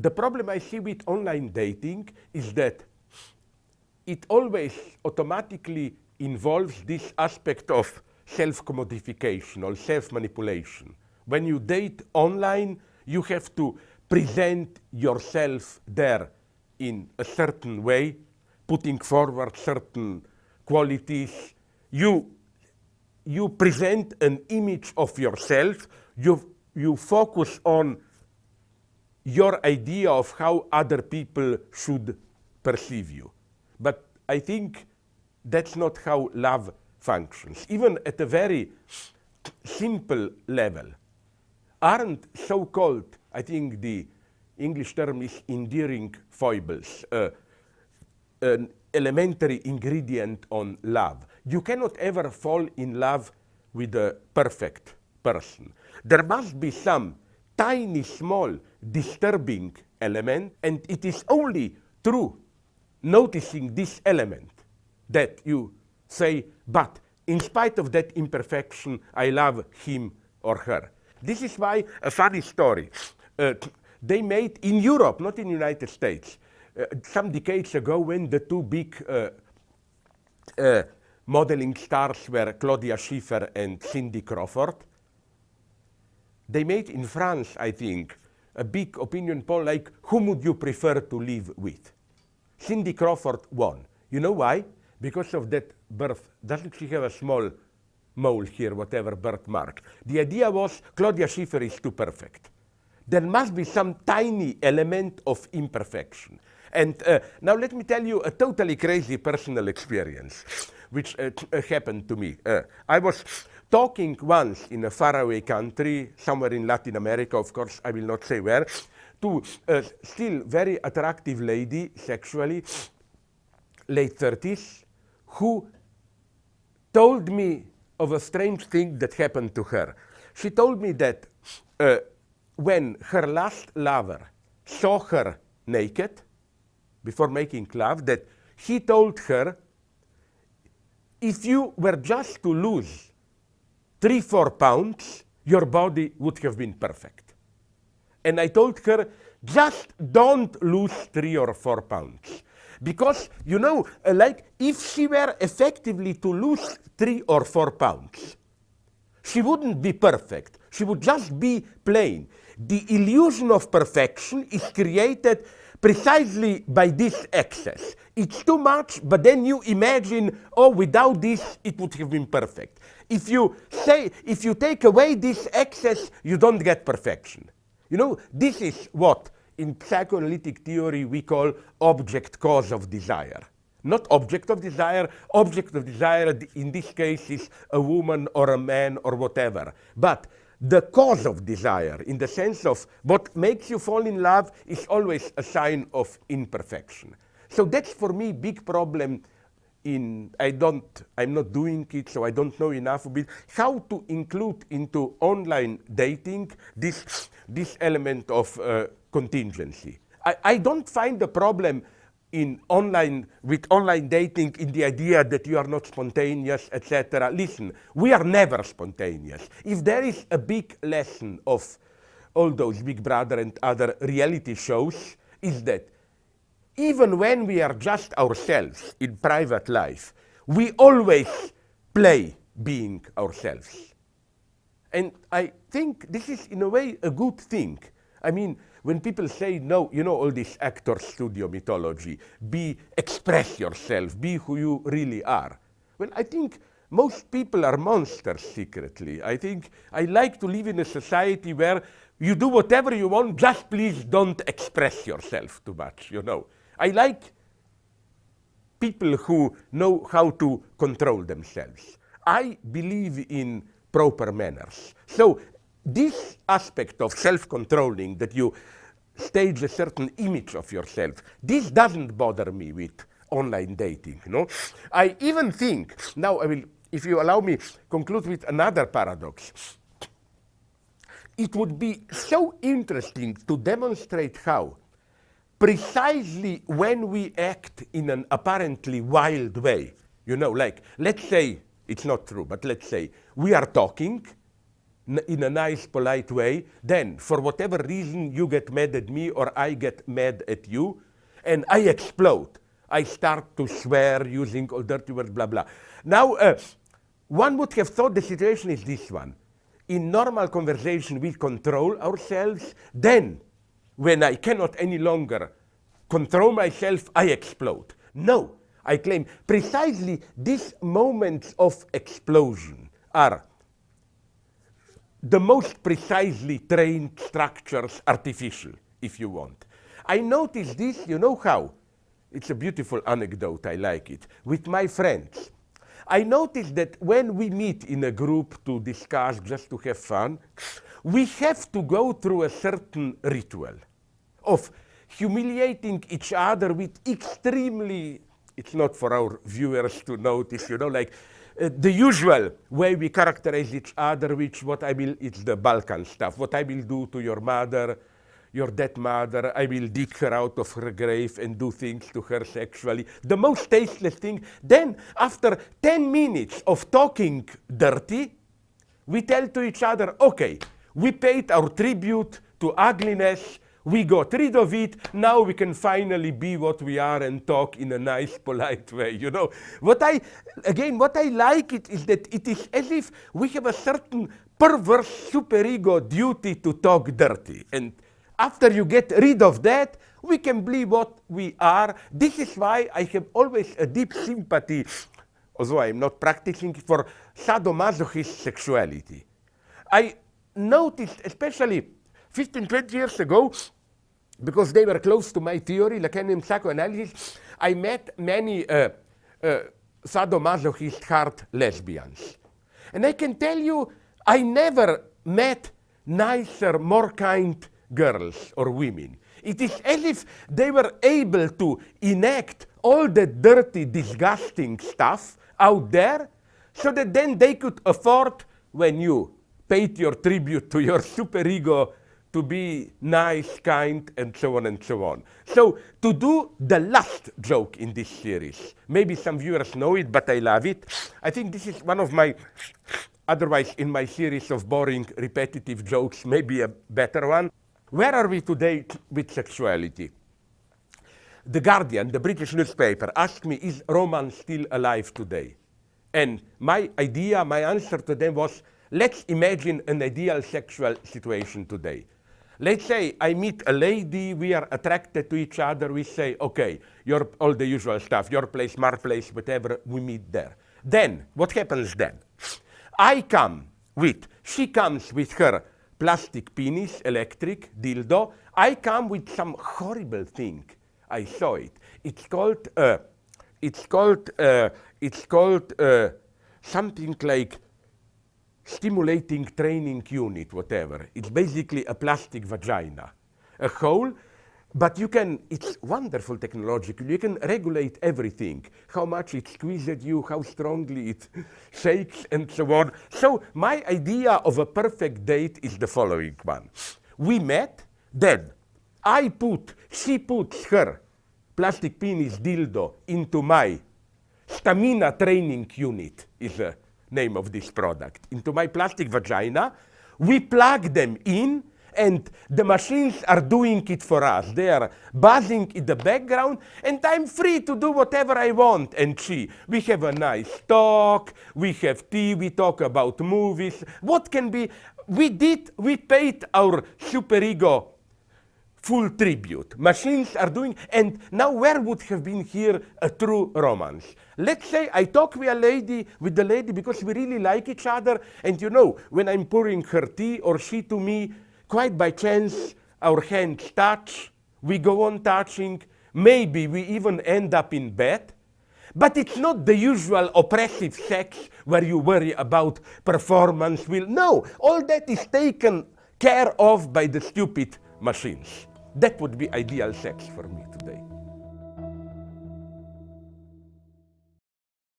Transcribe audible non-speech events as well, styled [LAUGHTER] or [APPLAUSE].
the problem I see with online dating is that it always automatically involves this aspect of self-commodification or self-manipulation. When you date online, you have to present yourself there in a certain way, putting forward certain qualities. You, you present an image of yourself. You, you focus on your idea of how other people should perceive you. But I think that's not how love functions. Even at a very simple level, aren't so-called, I think the English term is endearing foibles, uh, an elementary ingredient on love. You cannot ever fall in love with a perfect person. There must be some tiny, small, disturbing element, and it is only through noticing this element that you say, but in spite of that imperfection, I love him or her. This is why a funny story. Uh, they made in Europe, not in the United States, uh, some decades ago when the two big uh, uh modeling stars were Claudia Schiffer and Cindy Crawford. They made in France, I think, a big opinion poll like, whom would you prefer to live with? Cindy Crawford won. You know why? Because of that birth. Doesn't she have a small mole here, whatever birthmark? The idea was Claudia Schiffer is too perfect. There must be some tiny element of imperfection. And uh, now let me tell you a totally crazy personal experience which uh, happened to me. Uh, I was talking once in a faraway country, somewhere in Latin America, of course, I will not say where, to a still very attractive lady, sexually, late 30s, who told me of a strange thing that happened to her. She told me that uh, when her last lover saw her naked, before making love, that he told her, if you were just to lose three, four pounds, your body would have been perfect. And I told her, just don't lose three or four pounds. Because, you know, like if she were effectively to lose three or four pounds, she wouldn't be perfect. She would just be plain. The illusion of perfection is created precisely by this excess. It's too much, but then you imagine, oh, without this, it would have been perfect. If you say, if you take away this excess, you don't get perfection. You know, this is what in psychoanalytic theory we call object cause of desire. Not object of desire, object of desire in this case is a woman or a man or whatever. But the cause of desire, in the sense of what makes you fall in love, is always a sign of imperfection. So that's for me big problem in, I don't, I'm not doing it, so I don't know enough of it, how to include into online dating this, this element of uh, contingency. I, I don't find the problem in online, with online dating in the idea that you are not spontaneous, etc. Listen, we are never spontaneous. If there is a big lesson of all those Big Brother and other reality shows, is that even when we are just ourselves in private life, we always play being ourselves. And I think this is in a way a good thing. I mean, when people say, no, you know, all this actor studio mythology, be, express yourself, be who you really are. Well, I think most people are monsters secretly. I think I like to live in a society where you do whatever you want, just please don't express yourself too much, you know. I like people who know how to control themselves. I believe in proper manners. So this aspect of self-controlling that you stage a certain image of yourself, this doesn't bother me with online dating. No? I even think, now I will, if you allow me, conclude with another paradox. It would be so interesting to demonstrate how precisely when we act in an apparently wild way, you know, like, let's say, it's not true, but let's say we are talking, in a nice, polite way. Then, for whatever reason, you get mad at me or I get mad at you, and I explode. I start to swear using all dirty words, blah, blah. Now, uh, one would have thought the situation is this one. In normal conversation, we control ourselves. Then, when I cannot any longer control myself, I explode. No, I claim precisely these moments of explosion are the most precisely trained structures artificial, if you want. I noticed this, you know how? It's a beautiful anecdote, I like it, with my friends. I noticed that when we meet in a group to discuss, just to have fun, we have to go through a certain ritual of humiliating each other with extremely, it's not for our viewers to notice, you know, like uh, the usual way we characterize each other, which what I will, it's the Balkan stuff. What I will do to your mother, your dead mother, I will dig her out of her grave and do things to her sexually. The most tasteless thing. Then, after 10 minutes of talking dirty, we tell to each other, okay, we paid our tribute to ugliness, we got rid of it. Now we can finally be what we are and talk in a nice, polite way. You know, what I, again, what I like it is that it is as if we have a certain perverse superego duty to talk dirty. And after you get rid of that, we can be what we are. This is why I have always a deep sympathy, although I'm not practicing, for sadomasochist sexuality. I noticed, especially 15, 20 years ago, because they were close to my theory, Lacanian psychoanalysis, I met many uh, uh, sadomasochist hard lesbians. And I can tell you, I never met nicer, more kind girls or women. It is as if they were able to enact all the dirty, disgusting stuff out there so that then they could afford, when you paid your tribute to your superego to be nice, kind, and so on and so on. So to do the last joke in this series, maybe some viewers know it, but I love it. I think this is one of my, otherwise in my series of boring, repetitive jokes, maybe a better one. Where are we today with sexuality? The Guardian, the British newspaper, asked me, is romance still alive today? And my idea, my answer to them was, let's imagine an ideal sexual situation today. Let's say I meet a lady, we are attracted to each other, we say, okay, your, all the usual stuff, your place, my place, whatever, we meet there. Then, what happens then? I come with, she comes with her plastic penis, electric, dildo. I come with some horrible thing. I saw it. It's called, uh, it's called, uh, it's called uh, something like stimulating training unit, whatever. It's basically a plastic vagina, a hole, but you can, it's wonderful technologically, You can regulate everything, how much it squeezes you, how strongly it [LAUGHS] shakes, and so on. So my idea of a perfect date is the following one. We met, then I put, she puts her plastic penis dildo into my stamina training unit, is the name of this product, into my plastic vagina. We plug them in, and the machines are doing it for us. They are buzzing in the background, and I'm free to do whatever I want. And she, we have a nice talk, we have tea, we talk about movies. What can be? We did, we paid our superego full tribute. Machines are doing, and now where would have been here a true romance? Let's say I talk with a lady, with the lady because we really like each other, and you know, when I'm pouring her tea or she to me, quite by chance, our hands touch, we go on touching, maybe we even end up in bed, but it's not the usual oppressive sex where you worry about performance will. No, all that is taken care of by the stupid machines. That would be ideal sex for me.